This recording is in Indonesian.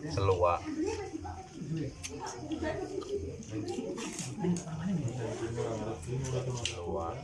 Keluar. Keluar.